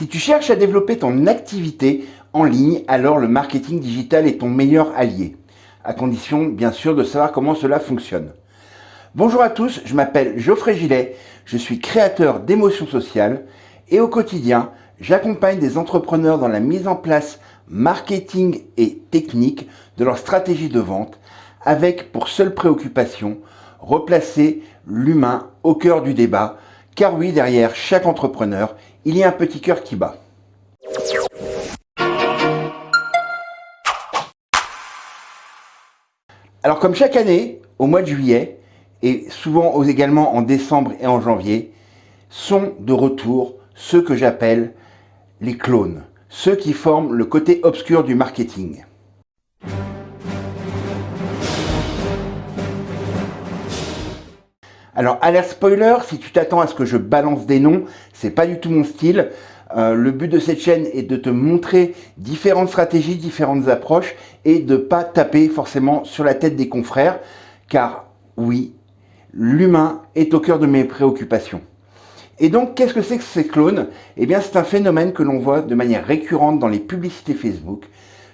Si tu cherches à développer ton activité en ligne, alors le marketing digital est ton meilleur allié, à condition bien sûr de savoir comment cela fonctionne. Bonjour à tous, je m'appelle Geoffrey Gillet, je suis créateur d'émotions sociales et au quotidien, j'accompagne des entrepreneurs dans la mise en place marketing et technique de leur stratégie de vente avec pour seule préoccupation replacer l'humain au cœur du débat car oui, derrière chaque entrepreneur, il y a un petit cœur qui bat. Alors comme chaque année, au mois de juillet, et souvent également en décembre et en janvier, sont de retour ceux que j'appelle les clones, ceux qui forment le côté obscur du marketing. Alors, alerte spoiler, si tu t'attends à ce que je balance des noms, c'est pas du tout mon style. Euh, le but de cette chaîne est de te montrer différentes stratégies, différentes approches et de pas taper forcément sur la tête des confrères, car oui, l'humain est au cœur de mes préoccupations. Et donc, qu'est-ce que c'est que ces clones? Eh bien, c'est un phénomène que l'on voit de manière récurrente dans les publicités Facebook.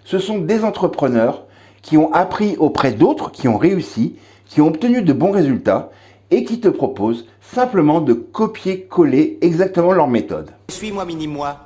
Ce sont des entrepreneurs qui ont appris auprès d'autres, qui ont réussi, qui ont obtenu de bons résultats et qui te proposent simplement de copier-coller exactement leur méthode. Suis-moi, mini-moi.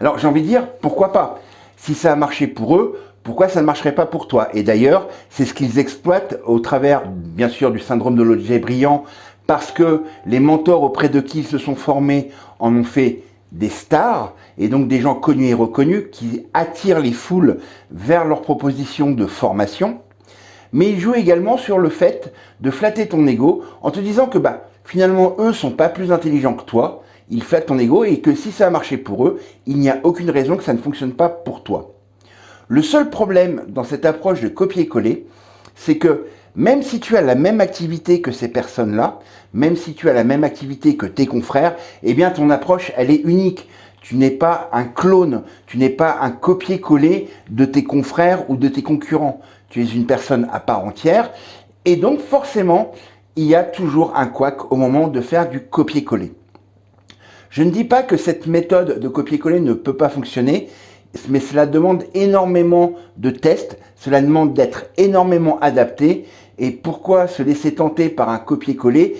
Alors, j'ai envie de dire, pourquoi pas? Si ça a marché pour eux, pourquoi ça ne marcherait pas pour toi? Et d'ailleurs, c'est ce qu'ils exploitent au travers, bien sûr, du syndrome de l'objet brillant, parce que les mentors auprès de qui ils se sont formés en ont fait des stars, et donc des gens connus et reconnus, qui attirent les foules vers leurs propositions de formation. Mais ils jouent également sur le fait de flatter ton ego en te disant que bah, finalement, eux sont pas plus intelligents que toi, ils flattent ton ego et que si ça a marché pour eux, il n'y a aucune raison que ça ne fonctionne pas pour toi. Le seul problème dans cette approche de copier-coller, c'est que même si tu as la même activité que ces personnes-là, même si tu as la même activité que tes confrères, eh bien ton approche, elle est unique. Tu n'es pas un clone, tu n'es pas un copier-coller de tes confrères ou de tes concurrents. Tu es une personne à part entière et donc forcément, il y a toujours un couac au moment de faire du copier-coller. Je ne dis pas que cette méthode de copier-coller ne peut pas fonctionner, mais cela demande énormément de tests, cela demande d'être énormément adapté. Et pourquoi se laisser tenter par un copier-coller?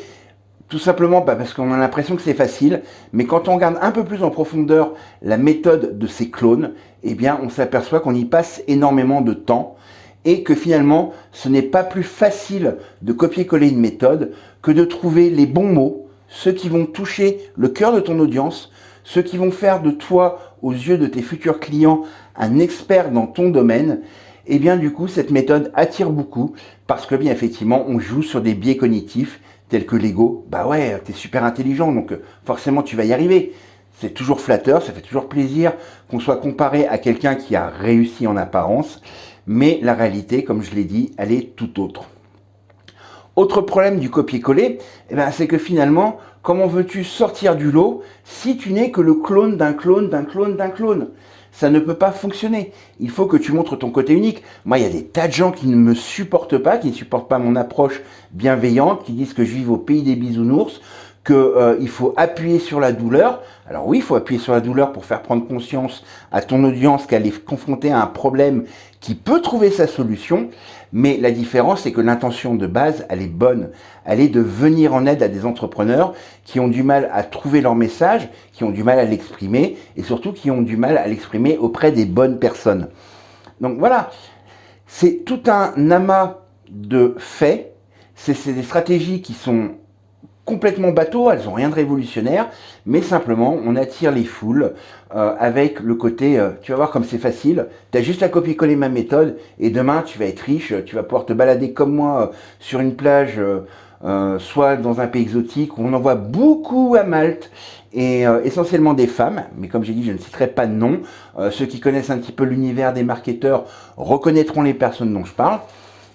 Tout simplement bah, parce qu'on a l'impression que c'est facile, mais quand on regarde un peu plus en profondeur la méthode de ces clones, eh bien on s'aperçoit qu'on y passe énormément de temps et que finalement ce n'est pas plus facile de copier-coller une méthode que de trouver les bons mots, ceux qui vont toucher le cœur de ton audience, ceux qui vont faire de toi, aux yeux de tes futurs clients, un expert dans ton domaine, et eh bien du coup cette méthode attire beaucoup parce que bien effectivement on joue sur des biais cognitifs tels que l'ego. Bah ouais, t'es super intelligent donc euh, forcément tu vas y arriver. C'est toujours flatteur, ça fait toujours plaisir qu'on soit comparé à quelqu'un qui a réussi en apparence, mais la réalité, comme je l'ai dit, elle est tout autre. Autre problème du copier-coller, eh ben, c'est que finalement, comment veux-tu sortir du lot si tu n'es que le clone d'un clone d'un clone d'un clone? Ça ne peut pas fonctionner. Il faut que tu montres ton côté unique. Moi, il y a des tas de gens qui ne me supportent pas, qui ne supportent pas mon approche bienveillante, qui disent que je vis au pays des bisounours, qu'il euh, faut appuyer sur la douleur. Alors oui, il faut appuyer sur la douleur pour faire prendre conscience à ton audience qu'elle est confrontée à un problème qui peut trouver sa solution, mais la différence c'est que l'intention de base, elle est bonne. Elle est de venir en aide à des entrepreneurs qui ont du mal à trouver leur message, qui ont du mal à l'exprimer, et surtout qui ont du mal à l'exprimer auprès des bonnes personnes. Donc voilà, c'est tout un amas de faits, c'est des stratégies qui sont complètement bateau, elles ont rien de révolutionnaire, mais simplement on attire les foules euh, avec le côté, euh, tu vas voir comme c'est facile, tu as juste à copier-coller ma méthode et demain tu vas être riche, tu vas pouvoir te balader comme moi euh, sur une plage, soit dans un pays exotique, où on en voit beaucoup à Malte, et essentiellement des femmes, mais comme j'ai dit, je ne citerai pas de nom. ceux qui connaissent un petit peu l'univers des marketeurs reconnaîtront les personnes dont je parle.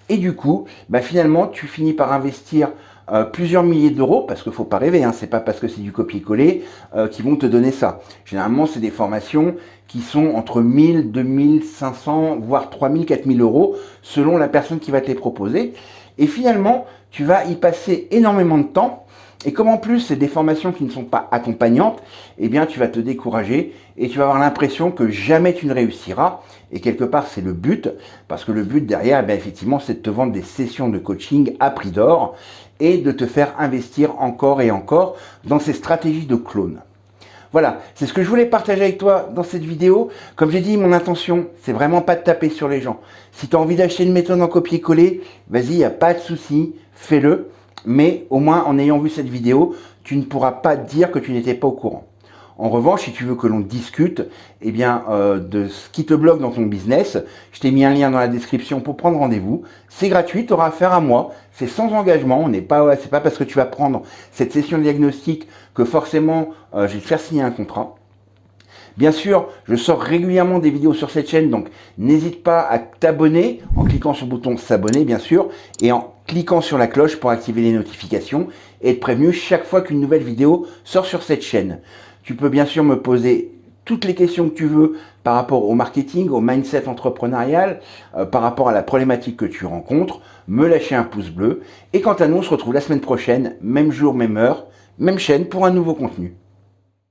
Et du coup, bah, finalement, tu finis par investir euh, plusieurs milliers d'euros, parce qu'il faut pas rêver, hein, c'est pas parce que c'est du copier-coller euh, qui vont te donner ça. Généralement, c'est des formations qui sont entre 1000, 2500, voire 3000, 4000 euros, selon la personne qui va te les proposer. Et finalement, tu vas y passer énormément de temps, Et comme en plus c'est des formations qui ne sont pas accompagnantes, eh bien tu vas te décourager et tu vas avoir l'impression que jamais tu ne réussiras. Et quelque part c'est le but, parce que le but derrière, eh effectivement, c'est de te vendre des sessions de coaching à prix d'or et de te faire investir encore et encore dans ces stratégies de clone. Voilà, c'est ce que je voulais partager avec toi dans cette vidéo. Comme j'ai dit, mon intention, c'est vraiment pas de taper sur les gens. Si tu as envie d'acheter une méthode en copier-coller, vas-y, il n'y a pas de souci, fais-le. Mais au moins, en ayant vu cette vidéo, tu ne pourras pas dire que tu n'étais pas au courant. En revanche, si tu veux que l'on discute eh bien, euh, de ce qui te bloque dans ton business, je t'ai mis un lien dans la description pour prendre rendez-vous. C'est gratuit, tu auras affaire à moi, c'est sans engagement, on n'est pas, c'est pas parce que tu vas prendre cette session de diagnostic que forcément euh, je vais te faire signer un contrat. Bien sûr, je sors régulièrement des vidéos sur cette chaîne, donc n'hésite pas à t'abonner en cliquant sur le bouton s'abonner, bien sûr, et en cliquant sur la cloche pour activer les notifications et être prévenu chaque fois qu'une nouvelle vidéo sort sur cette chaîne. Tu peux bien sûr me poser toutes les questions que tu veux par rapport au marketing, au mindset entrepreneurial, euh, par rapport à la problématique que tu rencontres, me lâcher un pouce bleu. Et quant à nous, on se retrouve la semaine prochaine, même jour, même heure, même chaîne pour un nouveau contenu.